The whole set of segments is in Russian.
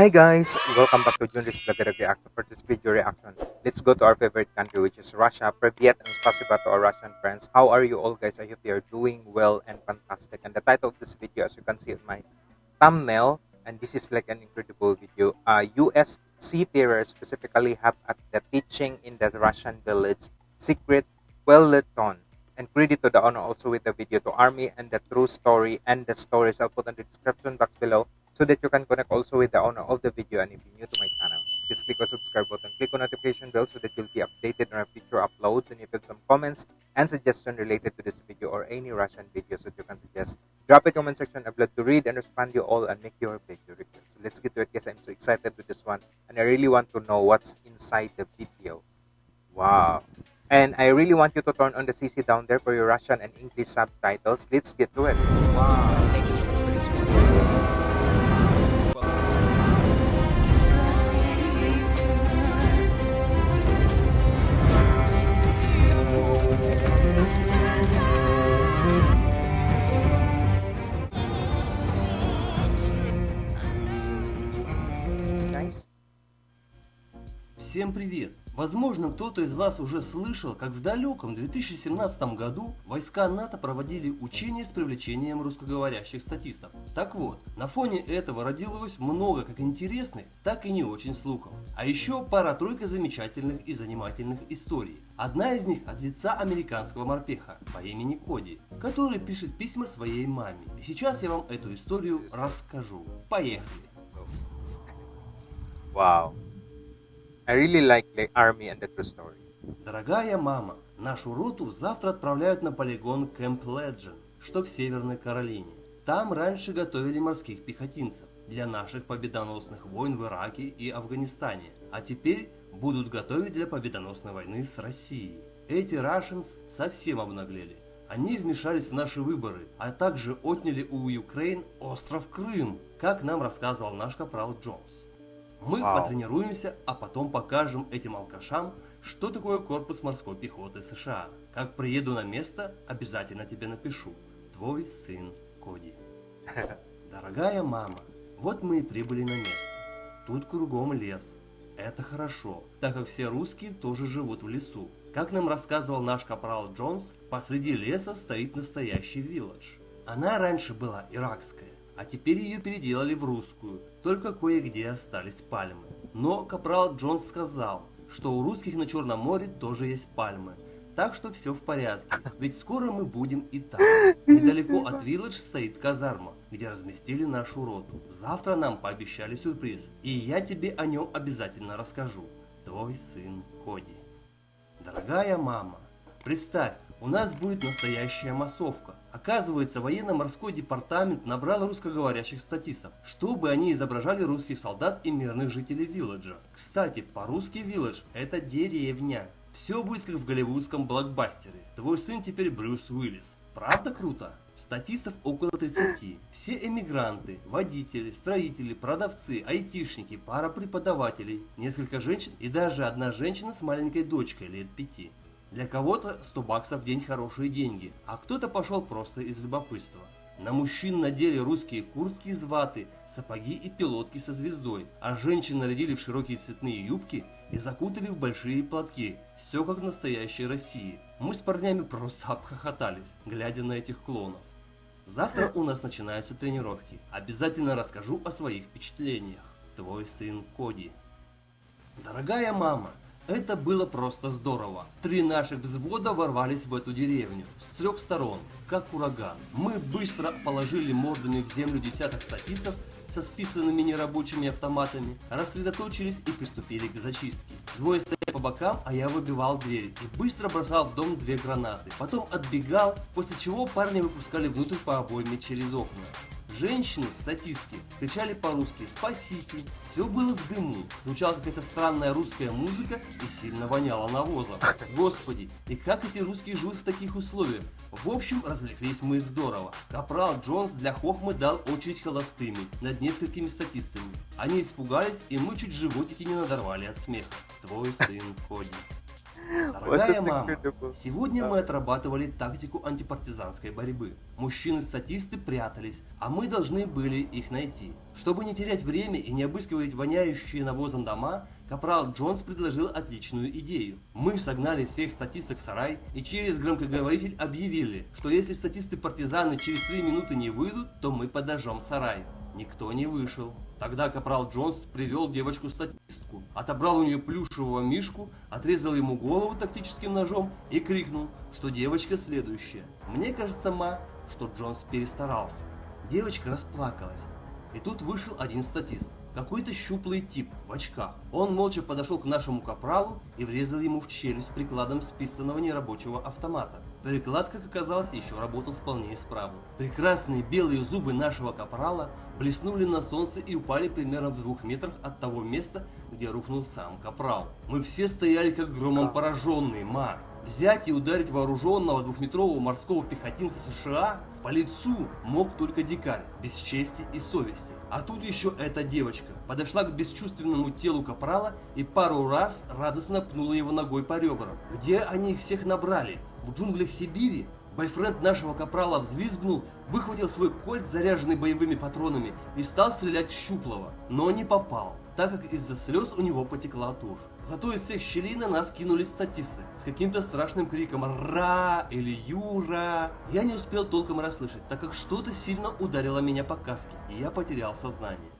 Hi guys! Welcome back to Junris Vladimir React. For this video reaction, let's go to our favorite country which is Russia. Privyet and spasiba to our Russian friends. How are you all guys? I hope you are doing well and fantastic. And the title of this video as you can see in my thumbnail, and this is like an incredible video, uh, US seafarers specifically have at the teaching in the Russian village secret well-lit-on and credit to the honor also with the video to army and the true story and the stories i'll put in the description box below so that you can connect also with the owner of the video and if you're new to my channel just click on subscribe button click on notification bell so that you'll be updated on our future uploads and if you have some comments and suggestions related to this video or any russian videos that you can suggest drop a comment section i'd love to read and respond you all and make your video request. So let's get to it guys. I'm so excited with this one and i really want to know what's inside the video. Wow. And I really want you to turn on the CC down there for your Russian and English subtitles. Let's get to it. Wow, Всем привет! Возможно, кто-то из вас уже слышал, как в далеком 2017 году войска НАТО проводили учения с привлечением русскоговорящих статистов. Так вот, на фоне этого родилось много как интересных, так и не очень слухов. А еще пара-тройка замечательных и занимательных историй. Одна из них от лица американского морпеха по имени Коди, который пишет письма своей маме. И сейчас я вам эту историю расскажу. Поехали! Wow. I really like the army and the true story. Дорогая мама, нашу роту завтра отправляют на полигон Кэмп Леджен, что в Северной Каролине. Там раньше готовили морских пехотинцев для наших победоносных войн в Ираке и Афганистане, а теперь будут готовить для победоносной войны с Россией. Эти Russians совсем обнаглели. Они вмешались в наши выборы, а также отняли у Украин остров Крым, как нам рассказывал наш капрал Джонс. Мы Вау. потренируемся, а потом покажем этим алкашам, что такое корпус морской пехоты США. Как приеду на место, обязательно тебе напишу. Твой сын Коди. Дорогая мама, вот мы и прибыли на место. Тут кругом лес. Это хорошо, так как все русские тоже живут в лесу. Как нам рассказывал наш капрал Джонс, посреди леса стоит настоящий вилледж. Она раньше была иракская, а теперь ее переделали в русскую, только кое-где остались пальмы. Но капрал Джонс сказал, что у русских на Черном море тоже есть пальмы, так что все в порядке, ведь скоро мы будем и там. Недалеко от Вилледж стоит казарма, где разместили нашу роту. Завтра нам пообещали сюрприз, и я тебе о нем обязательно расскажу. Твой сын Коди. Дорогая мама, представь, у нас будет настоящая массовка. Оказывается, военно-морской департамент набрал русскоговорящих статистов, чтобы они изображали русских солдат и мирных жителей Вилледжа. Кстати, по-русски Вилледж – это деревня. Все будет как в голливудском блокбастере. Твой сын теперь Брюс Уиллис. Правда круто? Статистов около 30. Все эмигранты, водители, строители, продавцы, айтишники, пара преподавателей, несколько женщин и даже одна женщина с маленькой дочкой лет 5. Для кого-то 100 баксов в день хорошие деньги, а кто-то пошел просто из любопытства. На мужчин надели русские куртки из ваты, сапоги и пилотки со звездой, а женщин нарядили в широкие цветные юбки и закутали в большие платки. Все как в настоящей России. Мы с парнями просто обхохотались, глядя на этих клонов. Завтра у нас начинаются тренировки. Обязательно расскажу о своих впечатлениях. Твой сын Коди. Дорогая мама, это было просто здорово. Три наших взвода ворвались в эту деревню с трех сторон, как ураган. Мы быстро положили мордами в землю десяток статистов со списанными нерабочими автоматами, рассредоточились и приступили к зачистке. Двое стояли по бокам, а я выбивал дверь и быстро бросал в дом две гранаты. Потом отбегал, после чего парни выпускали внутрь по обойме через окна. Женщины, статистки, кричали по-русски «Спасите!». Все было в дыму, звучала какая-то странная русская музыка и сильно воняло навозом. Господи, и как эти русские живут в таких условиях? В общем, развлеклись мы здорово. Капрал Джонс для хохмы дал очередь холостыми над несколькими статистами. Они испугались, и мы чуть животики не надорвали от смеха. Твой сын Коди. Дорогая мама, сегодня мы отрабатывали тактику антипартизанской борьбы. Мужчины-статисты прятались, а мы должны были их найти. Чтобы не терять время и не обыскивать воняющие навозом дома, Капрал Джонс предложил отличную идею. Мы согнали всех статистов в сарай и через громкоговоритель объявили, что если статисты-партизаны через три минуты не выйдут, то мы подожжем сарай. Никто не вышел. Тогда Капрал Джонс привел девочку-статистку, отобрал у нее плюшевого мишку, отрезал ему голову тактическим ножом и крикнул, что девочка следующая. Мне кажется, ма, что Джонс перестарался. Девочка расплакалась. И тут вышел один статист. Какой-то щуплый тип в очках. Он молча подошел к нашему капралу и врезал ему в челюсть прикладом списанного нерабочего автомата. Приклад, как оказалось, еще работал вполне исправно. Прекрасные белые зубы нашего капрала блеснули на солнце и упали примерно в двух метрах от того места, где рухнул сам капрал. Мы все стояли как громом пораженные, ма. Взять и ударить вооруженного двухметрового морского пехотинца США по лицу мог только дикарь, без чести и совести. А тут еще эта девочка подошла к бесчувственному телу капрала и пару раз радостно пнула его ногой по ребрам. Где они их всех набрали? В джунглях Сибири? Бойфренд нашего капрала взвизгнул, выхватил свой кольт, заряженный боевыми патронами, и стал стрелять в щуплого, но не попал так как из-за слез у него потекла тушь. Зато из всех щелей на нас кинулись статисты с каким-то страшным криком «Ра!» или «Юра!». Я не успел толком расслышать, так как что-то сильно ударило меня по каске, и я потерял сознание.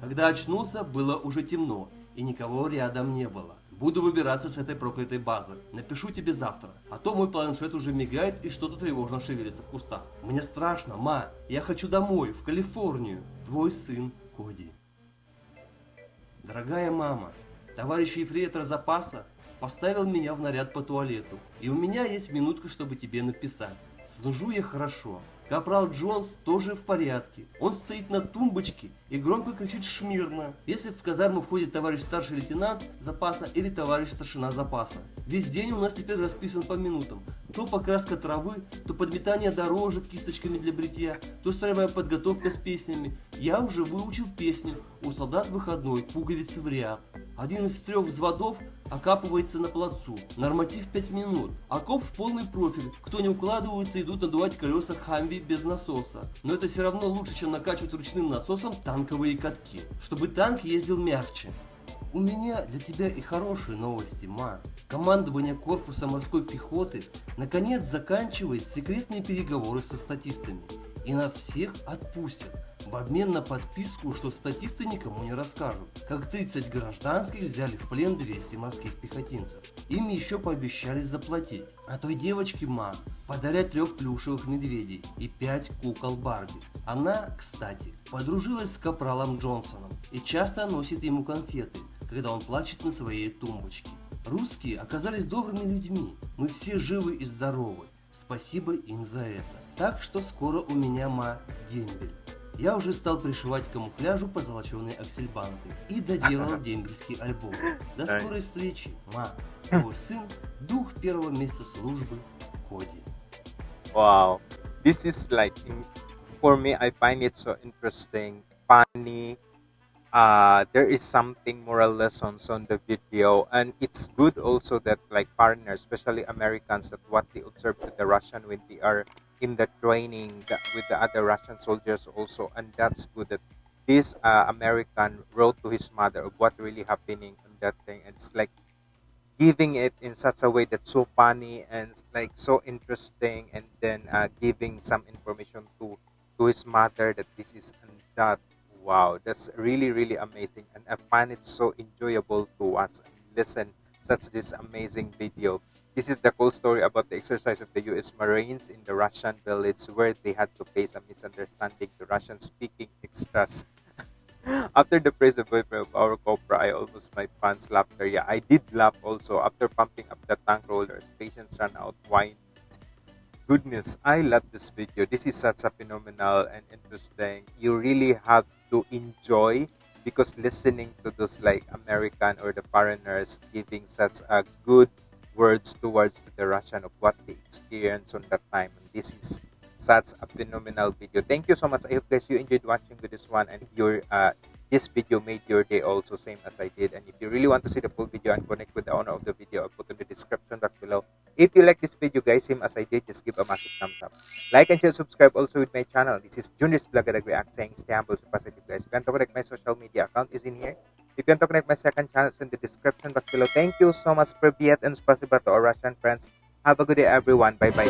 Когда очнулся, было уже темно, и никого рядом не было. Буду выбираться с этой проклятой базы. Напишу тебе завтра. А то мой планшет уже мигает и что-то тревожно шевелится в кустах. Мне страшно, ма. Я хочу домой, в Калифорнию. Твой сын Коди. Дорогая мама, товарищ ефрейтор запаса поставил меня в наряд по туалету, и у меня есть минутка, чтобы тебе написать. Служу я хорошо, Капрал Джонс тоже в порядке. Он стоит на тумбочке и громко кричит «Шмирно!», если в казарму входит товарищ старший лейтенант запаса или товарищ старшина запаса. Весь день у нас теперь расписан по минутам. То покраска травы, то подметание дорожек кисточками для бритья, то строевая подготовка с песнями. Я уже выучил песню «У солдат выходной, пуговицы в ряд». Один из трех взводов окапывается на плацу. Норматив 5 минут. Окоп в полный профиль. Кто не укладывается, идут надувать колеса Хамви без насоса. Но это все равно лучше, чем накачивать ручным насосом танковые катки. Чтобы танк ездил мягче. У меня для тебя и хорошие новости, Ма. Командование корпуса морской пехоты наконец заканчивает секретные переговоры со статистами. И нас всех отпустят в обмен на подписку, что статисты никому не расскажут, как 30 гражданских взяли в плен 200 морских пехотинцев. Им еще пообещали заплатить, а той девочке Ма подарят трех плюшевых медведей и пять кукол Барби. Она, кстати, подружилась с капралом Джонсоном и часто носит ему конфеты, когда он плачет на своей тумбочке. Русские оказались добрыми людьми, мы все живы и здоровы, спасибо им за это. Так что скоро у меня ма дембель. Я уже стал пришивать к камуфляжу позолоченные аксельбанты и доделал дембельский альбом. До скорой встречи, ма. Твой сын, дух первого месяца службы, Коди. Wow. This is like, for me, I find it so interesting, funny. Uh, there is something moral lessons on the video, and it's good also that like foreigners, especially Americans, that what they observe to the Russian when they are in the training with the other Russian soldiers also, and that's good that this uh, American wrote to his mother of what really happening on that thing. And it's like giving it in such a way that's so funny and like so interesting, and then uh, giving some information to to his mother that this is and that. Wow, that's really really amazing, and I find it so enjoyable to watch and listen such this amazing video. This is the cool story about the exercise of the U.S. Marines in the Russian village where they had to face a misunderstanding to Russian-speaking extras. After the praise of our Cobra, I almost my pants laughter. Yeah, I did laugh also after pumping up the tank rollers. Patience ran out. Wine. Goodness, I love this video. This is such a phenomenal and interesting. You really have to enjoy because listening to those like American or the foreigners giving such a good words towards the Russian of what they experienced on that time. And this is such a phenomenal video. Thank you so much. I hope guys you enjoyed watching with this one and if you're uh, this video made your day also same as I did. And if you really want to see the full video and connect with the owner of the video, I'll put in the description box below. If you like this video guys, same as I did, just give a massive thumbs up. Like and share, subscribe also with my channel. This is Junis Blagadag React saying stay humble, so positive guys. You want to connect my social media account is in here. If You can connect my second channel in the description box below. Thank you so much for Viet and Spasiba to our Russian friends. Have a good day, everyone. Bye-bye.